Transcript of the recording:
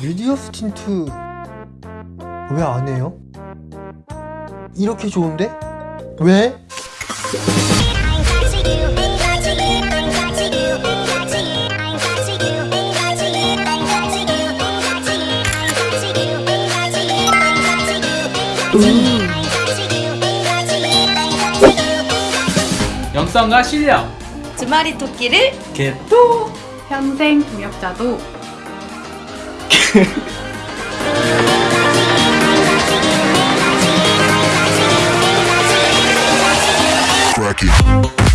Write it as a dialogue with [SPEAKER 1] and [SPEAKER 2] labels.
[SPEAKER 1] 미디어 스 틴트 왜 안 해요? 이렇게 좋은데? 왜?
[SPEAKER 2] 영성과 실력
[SPEAKER 3] 주말이 토끼를
[SPEAKER 2] 개또
[SPEAKER 4] 평생 동역자도
[SPEAKER 5] it.